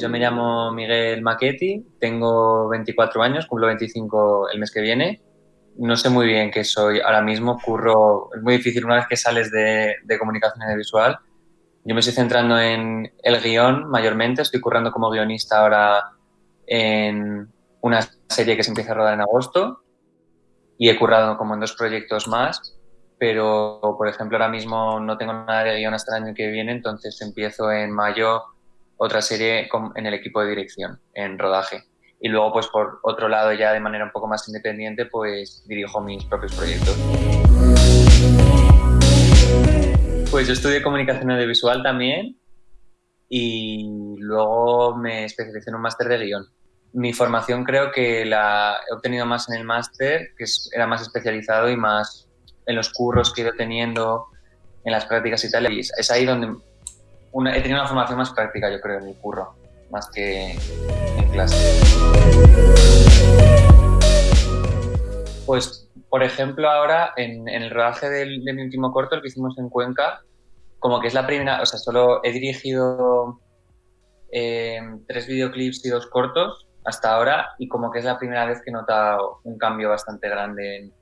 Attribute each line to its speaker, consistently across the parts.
Speaker 1: Yo me llamo Miguel Maquetti, tengo 24 años, cumplo 25 el mes que viene. No sé muy bien qué soy ahora mismo, curro, es muy difícil una vez que sales de, de comunicación audiovisual. Yo me estoy centrando en el guion mayormente, estoy currando como guionista ahora en una serie que se empieza a rodar en agosto y he currado como en dos proyectos más, pero por ejemplo ahora mismo no tengo nada de guion hasta el año que viene, entonces empiezo en mayo otra serie en el equipo de dirección, en rodaje. Y luego, pues por otro lado, ya de manera un poco más independiente, pues dirijo mis propios proyectos. Pues yo estudié comunicación audiovisual también y luego me especialicé en un máster de guion. Mi formación creo que la he obtenido más en el máster, que era más especializado y más en los curros que he ido teniendo, en las prácticas y tal. Y es ahí donde he tenido una formación más práctica, yo creo, en mi curro, más que en clase. Pues, por ejemplo, ahora en, el rodaje de mi último corto, el que hicimos en Cuenca, como que es la primera, o sea, solo he dirigido eh, tres videoclips y dos cortos hasta ahora y como que es la primera vez que he notado un cambio bastante grande en,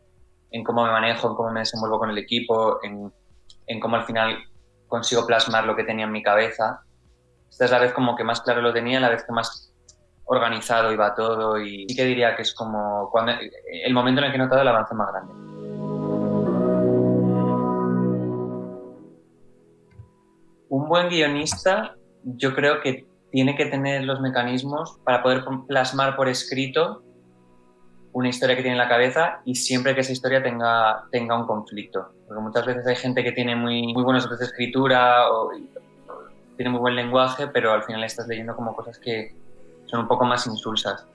Speaker 1: en cómo me manejo, en cómo me desenvuelvo con el equipo, en, en cómo al final consigo plasmar lo que tenía en mi cabeza. Esta es la vez como que más claro lo tenía, la vez que más organizado iba todo y sí que diría que es como cuando, el momento en el que he notado el avance más grande. Un buen guionista yo creo que tiene que tener los mecanismos para poder plasmar por escrito una historia que tiene en la cabeza y siempre que esa historia tenga, tenga un conflicto. Porque muchas veces hay gente que tiene muy, muy buenos de escritura o, tiene muy buen lenguaje, pero al final estás leyendo como cosas que son un poco más insulsas.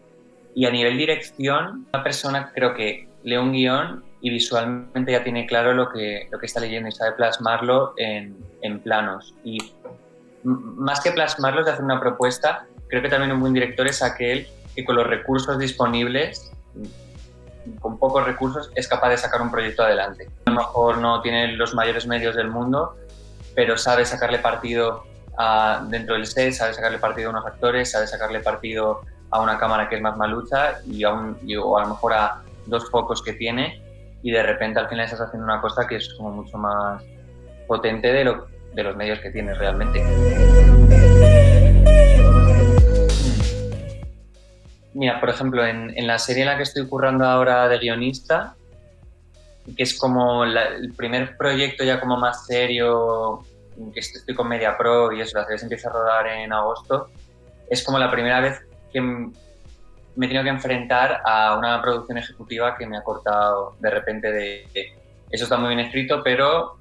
Speaker 1: Y a nivel dirección, una persona creo que lee un guion y visualmente ya tiene claro lo que, lo que está leyendo y sabe plasmarlo en, en planos. Y más que plasmarlo, de hacer una propuesta, creo que también un buen director es aquel que con los recursos disponibles con pocos recursos es capaz de sacar un proyecto adelante. A lo mejor no tiene los mayores medios del mundo, pero sabe sacarle partido a, dentro del set, sabe sacarle partido a unos actores, sabe sacarle partido a una cámara que es más malucha y a, un, o a lo mejor a dos focos que tiene y de repente al final estás haciendo una cosa que es como mucho más potente de, lo, de los medios que tienes realmente. Mira, por ejemplo, en, la serie en la que estoy currando ahora de guionista, que es como el primer proyecto ya como más serio, que estoy con Media Pro y eso, la serie se empieza a rodar en agosto, es como la primera vez que me he tenido que enfrentar a una producción ejecutiva que me ha cortado de repente de, eso está muy bien escrito, pero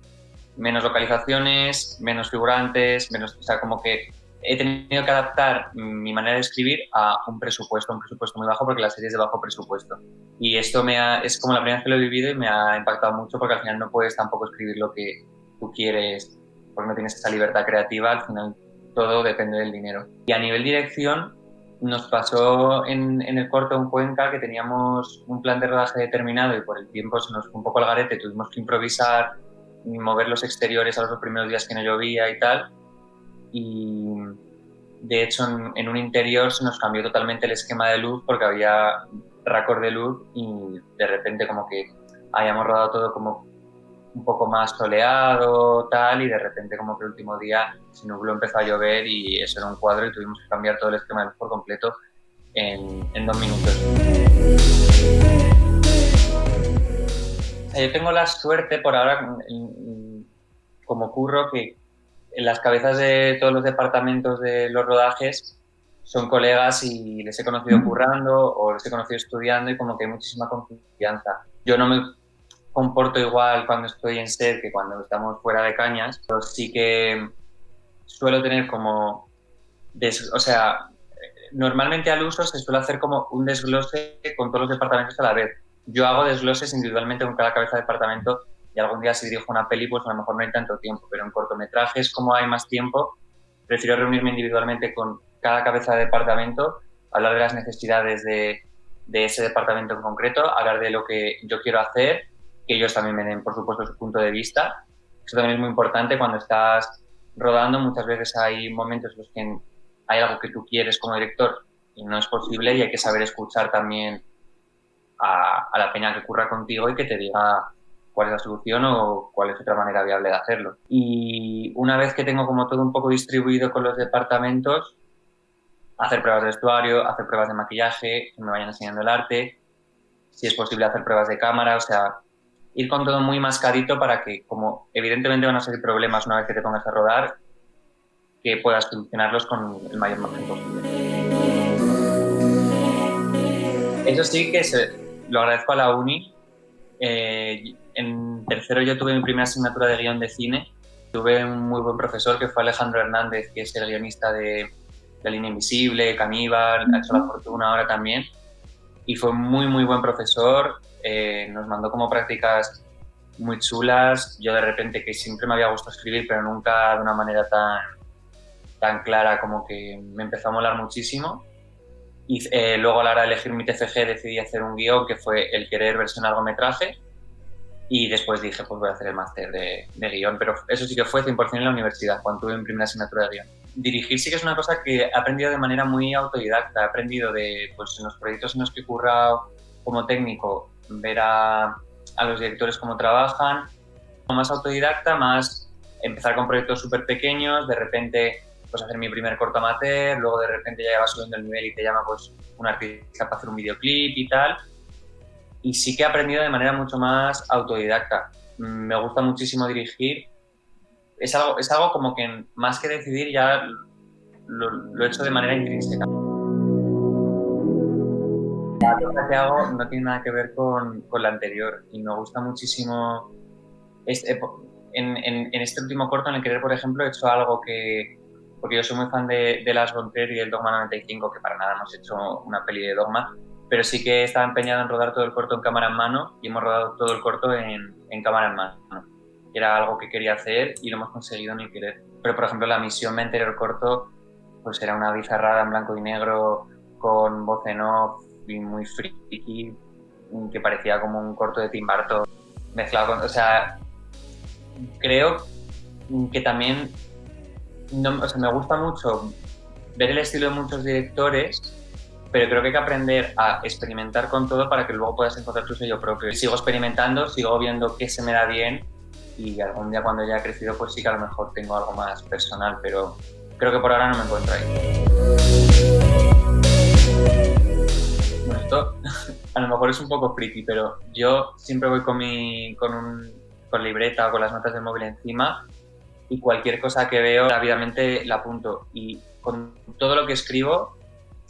Speaker 1: menos localizaciones, menos figurantes, menos, o sea, como que he tenido que adaptar mi manera de escribir a un presupuesto, un presupuesto muy bajo porque la serie es de bajo presupuesto. Y esto me ha, es como la primera vez que lo he vivido y me ha impactado mucho porque al final no puedes tampoco escribir lo que tú quieres porque no tienes esa libertad creativa, al final todo depende del dinero. Y a nivel dirección nos pasó en, en el corto en Cuenca que teníamos un plan de rodaje determinado y por el tiempo se nos fue un poco al garete, tuvimos que improvisar, mover los exteriores a los primeros días que no llovía y tal y de hecho en, un interior se nos cambió totalmente el esquema de luz porque había raccord de luz y de repente como que habíamos rodado todo como un poco más soleado, tal, y de repente como que el último día se nubló, empezó a llover y eso era un cuadro y tuvimos que cambiar todo el esquema de luz por completo en, en dos minutos. Yo tengo la suerte por ahora, como curro, que en las cabezas de todos los departamentos de los rodajes son colegas y les he conocido currando o les he conocido estudiando y como que hay muchísima confianza. Yo no me comporto igual cuando estoy en set que cuando estamos fuera de cañas, pero sí que suelo tener como, o sea, normalmente al uso se suele hacer como un desglose con todos los departamentos a la vez. Yo hago desgloses individualmente con cada cabeza de departamento algún día si dirijo una peli, pues a lo mejor no hay tanto tiempo, pero en cortometrajes, como hay más tiempo, prefiero reunirme individualmente con cada cabeza de departamento, hablar de las necesidades de, de ese departamento en concreto, hablar de lo que yo quiero hacer, que ellos también me den, por supuesto, su punto de vista. Eso también es muy importante cuando estás rodando, muchas veces hay momentos en los que hay algo que tú quieres como director y no es posible y hay que saber escuchar también a, a la peña que curra contigo y que te diga cuál es la solución o cuál es otra manera viable de hacerlo. Y una vez que tengo como todo un poco distribuido con los departamentos, hacer pruebas de vestuario, hacer pruebas de maquillaje, que me vayan enseñando el arte, si es posible hacer pruebas de cámara, o sea, ir con todo muy mascadito para que, como evidentemente van a ser problemas una vez que te pongas a rodar, que puedas solucionarlos con el mayor margen posible. Eso sí que lo agradezco a la uni. Eh, en tercero yo tuve mi primera asignatura de guion de cine. Tuve un muy buen profesor que fue Alejandro Hernández, que es el guionista de La línea invisible, Caníbal, ha hecho La fortuna ahora también. Y fue muy, muy buen profesor. Eh, nos mandó como prácticas muy chulas. Yo de repente que siempre me había gustado escribir, pero nunca de una manera tan, tan clara como que me empezó a molar muchísimo. Y eh, luego a la hora de elegir mi TFG decidí hacer un guion que fue el querer versión largometraje y después dije, pues voy a hacer el máster de, de, guion, pero eso sí que fue 100% en la universidad, cuando tuve mi primera asignatura de guion. Dirigir sí que es una cosa que he aprendido de manera muy autodidacta, he aprendido de, pues en los proyectos en los que he currado como técnico, ver a, a los directores cómo trabajan, más autodidacta, más empezar con proyectos súper pequeños, de repente pues hacer mi primer corto amateur, luego de repente ya vas subiendo el nivel y te llama pues un artista para hacer un videoclip y tal, y sí que he aprendido de manera mucho más autodidacta. Me gusta muchísimo dirigir. Es algo, es algo como que más que decidir ya lo, he hecho de manera intrínseca. La cosa que hago no tiene nada que ver con, con la anterior y me gusta muchísimo. Este, en, en, en, este último corto, en el querer, por ejemplo, he hecho algo que. Porque yo soy muy fan de, de Las Bonter y del Dogma 95, que para nada hemos hecho una peli de Dogma, pero sí que estaba empeñado en rodar todo el corto en cámara en mano y hemos rodado todo el corto en, cámara en mano. Era algo que quería hacer y lo hemos conseguido ni querer. Pero, por ejemplo, la misión me anterior corto pues era una bizarrada en blanco y negro con voz en off y muy friki que parecía como un corto de Tim Burton mezclado con... O sea, creo que también no, o sea, me gusta mucho ver el estilo de muchos directores pero creo que hay que aprender a experimentar con todo para que luego puedas encontrar tu sello propio. Sigo experimentando, sigo viendo qué se me da bien y algún día cuando ya he crecido pues sí que a lo mejor tengo algo más personal, pero creo que por ahora no me encuentro ahí. Bueno, esto a lo mejor es un poco friki, pero yo siempre voy con, mi, con, un, con libreta o con las notas del móvil encima y cualquier cosa que veo rápidamente la apunto y con todo lo que escribo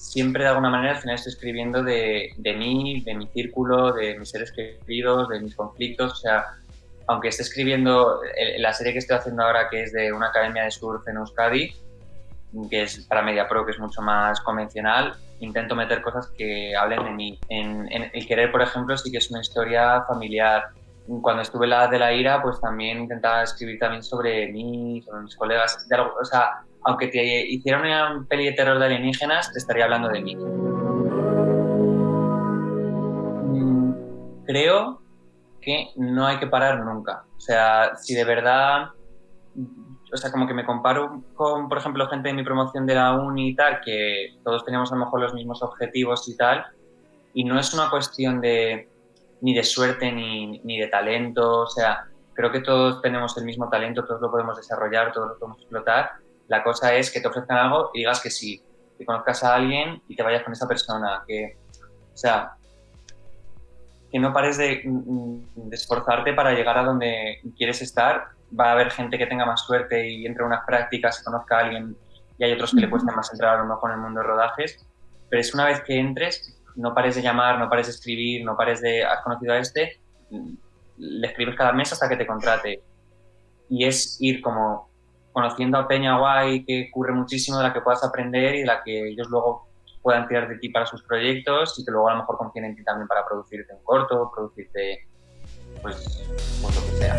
Speaker 1: siempre de alguna manera al final estoy escribiendo de, de mí, de mi círculo, de mis seres queridos, de mis conflictos, o sea, aunque esté escribiendo la serie que estoy haciendo ahora, que es de una academia de surf en Euskadi, que es para Media Pro, que es mucho más convencional, intento meter cosas que hablen de mí. En, El Querer, por ejemplo, sí que es una historia familiar. Cuando estuve la de la ira, pues también intentaba escribir también sobre mí, sobre mis colegas, o sea, aunque te hiciera una peli de terror de alienígenas, te estaría hablando de mí. Mm, creo que no hay que parar nunca. O sea, si de verdad, o sea, como que me comparo con, por ejemplo, gente de mi promoción de la uni y tal, que todos teníamos a lo mejor los mismos objetivos y tal, y no es una cuestión de ni de suerte ni, ni de talento, o sea, creo que todos tenemos el mismo talento, todos lo podemos desarrollar, todos lo podemos explotar, la cosa es que te ofrezcan algo y digas que sí, que conozcas a alguien y te vayas con esa persona, que, o sea, que no pares de, de, esforzarte para llegar a donde quieres estar. Va a haber gente que tenga más suerte y entre unas prácticas y conozca a alguien y hay otros que le cuesta más entrar a lo mejor en el mundo de rodajes, pero es una vez que entres, no pares de llamar, no pares de escribir, no pares de, has conocido a este, le escribes cada mes hasta que te contrate. Y es ir como conociendo a Peña Guay, que ocurre muchísimo, de la que puedas aprender y de la que ellos luego puedan tirar de ti para sus proyectos y que luego a lo mejor confíen en ti también para producirte un corto, producirte pues, pues lo que sea.